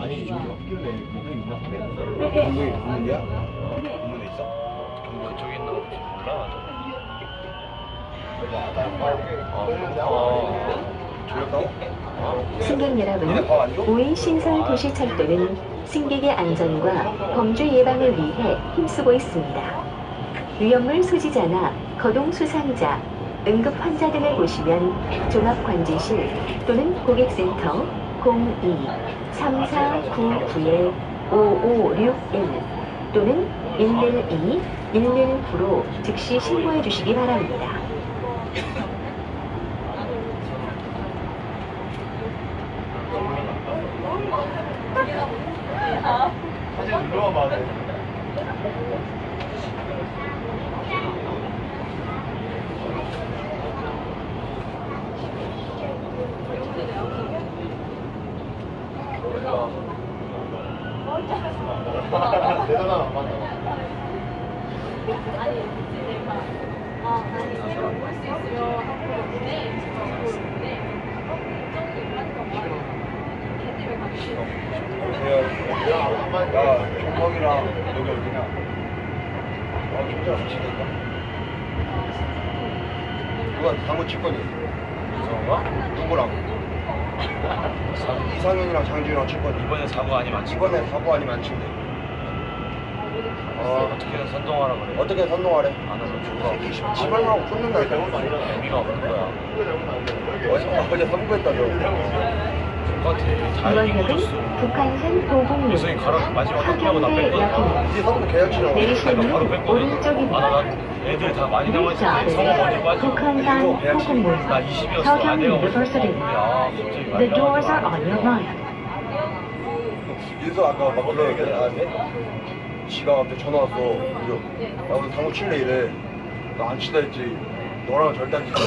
아니 학교에 목이 있나? 공무이 공무이야? 공문에 있어? 그쪽에 있나 보지 몰라? 승객 여러분, 5인 신설 도시철도는 승객의 안전과 범죄 예방을 위해 힘쓰고 있습니다. 위험물 소지자나 거동 수상자, 응급 환자 등을 보시면 종합관제실 또는 고객센터 02-3499-5561 또는 112, 119로 즉시 신고해 주시기 바랍니다. 사진 눌러봐 돼. 대단하다 맞다. 아니 내가 아 아니 내가 볼수 있으면 한번 보내 보는데 걱정이 하니까 걔 때문에 가기 싫어 야, 야, 종석이랑 여기 어디냐? 아, 진짜 미치겠다. 누가 칠 거니? 이성호가? 누구랑? 이상현이랑 장준이랑 칠 거니? 이번에 사고 아니면 안 치고 이번에 사고 아니면 안 친대. 어, 어떻게든 선동하라 그래 어떻게 선동하래? 안 하면 죽어 지발하고 쫓는다 이거. 의미가 없는 거야 어제 어제 선거했다며. 똑같아 역은 줬어 북한산 도봉역 유성이 가라 마지막 끝나고 나 하경대 뺐거든. 이제 선거 계약치라고. 내리시는 오른쪽입니다. 아나 애들 다 많이 자, 남아있는데 성호 먼저 빠지고 북한산 보국문 나 20이었어 아 내가 University. 야 갑자기 The doors are on your right. 윤서 아까 막 그래 얘기 나한테 지가 갑자기 전화 왔어. 그래서 나 오늘 당구 칠래 이래. 나안 치다 했지. 너랑 절대 안 치다.